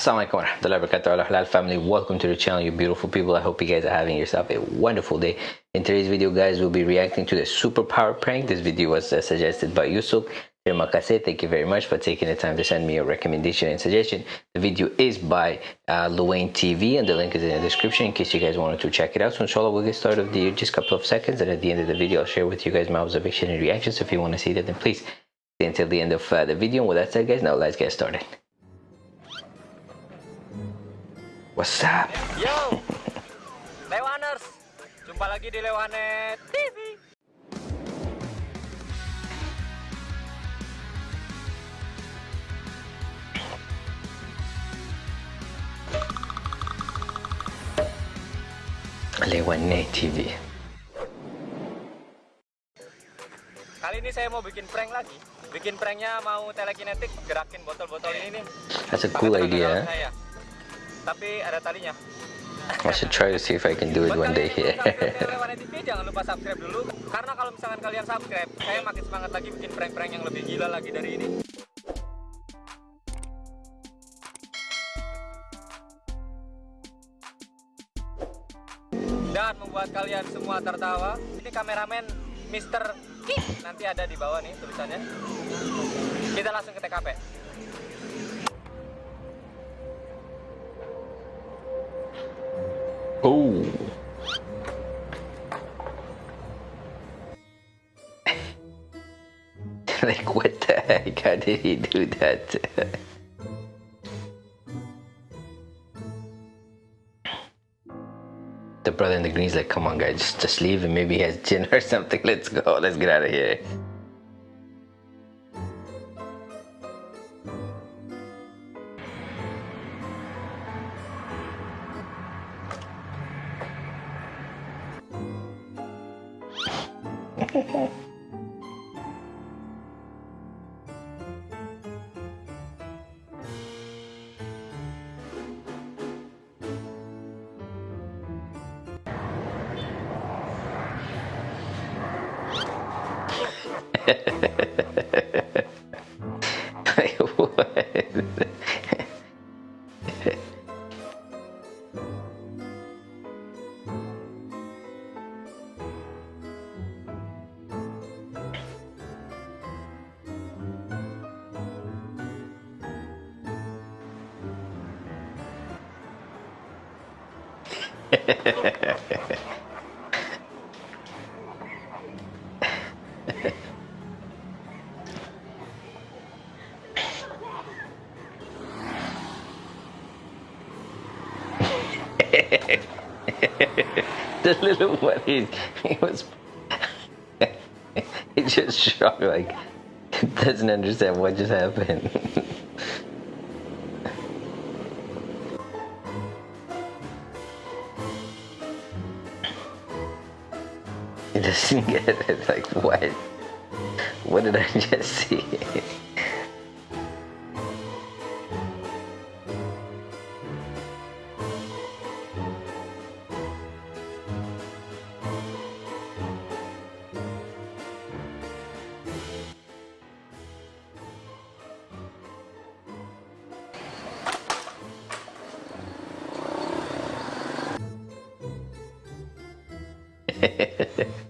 Assalamualaikum warahmatullahi wabarakatuh halal family welcome to the channel you beautiful people I hope you guys are having yourself a wonderful day in today's video guys we'll be reacting to the superpower prank this video was uh, suggested by Yusuf. Thank you very much for taking the time to send me a recommendation and suggestion. The video is by uh, Luane TV and the link is in the description in case you guys wanted to check it out. So inshallah we'll get started with the just a couple of seconds and at the end of the video I'll share with you guys my observation and reactions. So if you want to see that then please stay until the end of uh, the video. And with that said guys now let's get started. What's up? Yo, Lewaners, jumpa lagi di Lewanet TV. Lewane TV. Kali ini saya mau bikin prank lagi. Bikin pranknya mau telekinetik gerakin botol-botol ini nih. That's a cool idea. saya. Tapi ada talinya. I should try to see if I can do it Buat one day here. jangan lupa subscribe dulu. Karena kalau misalkan kalian subscribe, saya makin semangat lagi bikin prank-prank yang lebih gila lagi dari ini. Dan membuat kalian semua tertawa. Ini kameramen Mr. Kik. Nanti ada di bawah nih tulisannya. Kita langsung ke TKP. Oh. like what the heck? How did he do that? the brother in the green is like, come on guys, just, just leave him. Maybe he has Jin or something. Let's go. Let's get out of here. ください。Ha ha ha ha ha ha ha. the little one, he, he was. he just shocked, like, doesn't understand what just happened. it, like, what? What did I just see?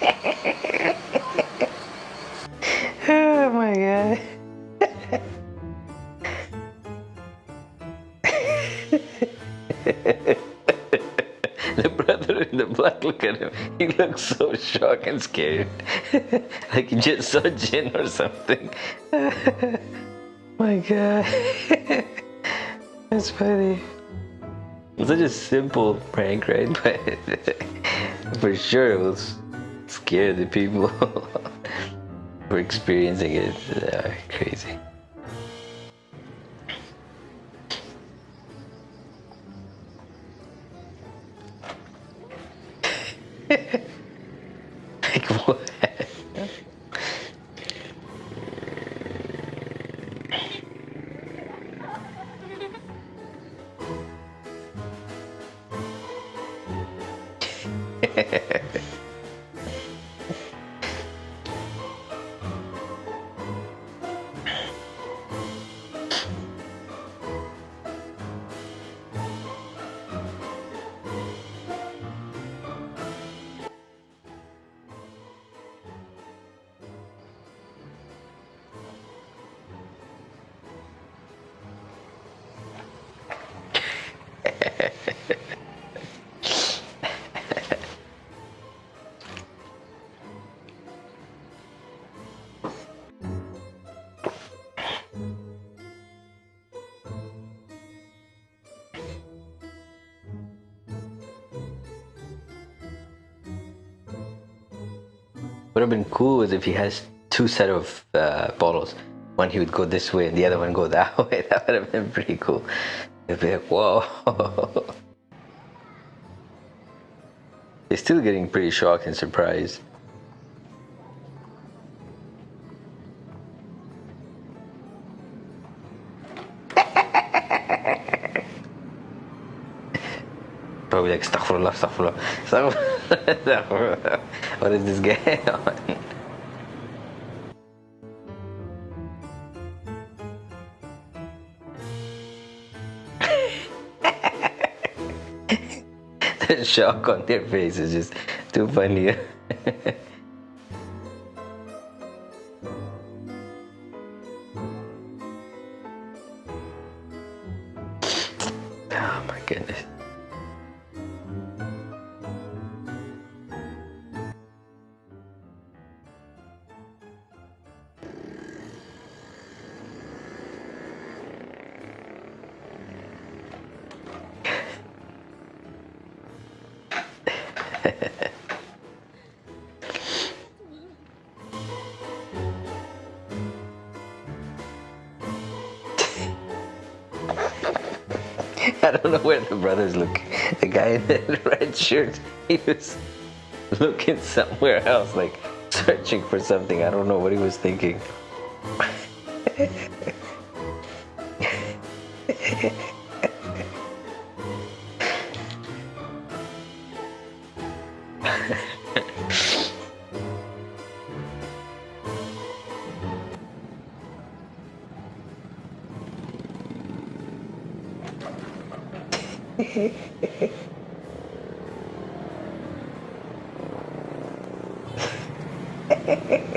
oh my god. the brother in the black, look at him. He looks so shocked and scared. like he just saw Jin or something. my god. That's funny. It's Such a simple prank, right? But for sure it was scare the people for experiencing it. Uh, crazy. like what? Would have been cool is if he has two set of uh, bottles. One he would go this way and the other one go that way. That would have been pretty cool. It'd be like, whoa. He's still getting pretty shocked and surprised. Probably like, astaghfirullah, astaghfirullah, astaghfirullah. what is this guy on? the shock on their face is just too funny. I don't know where the brothers look. The guy in the red shirt, he was looking somewhere else, like searching for something. I don't know what he was thinking. oh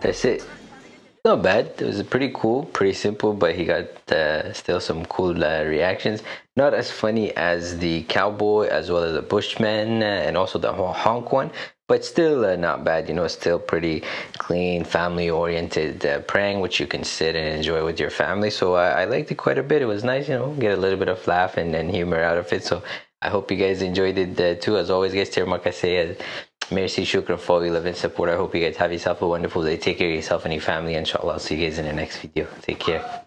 That's it. Not bad. It was pretty cool, pretty simple, but he got uh, still some cool uh, reactions. Not as funny as the cowboy, as well as the bushman, uh, and also the honk one, but still uh, not bad. You know, still pretty clean, family-oriented uh, prank, which you can sit and enjoy with your family. So I liked it quite a bit. It was nice, you know, get a little bit of laugh and, and humor out of it. So I hope you guys enjoyed it uh, too. As always, guys, terima kasih. Merci, shukran for your love and support. I hope you guys have yourself a wonderful day. Take care of yourself and your family. Inshallah, I'll see you guys in the next video. Take care.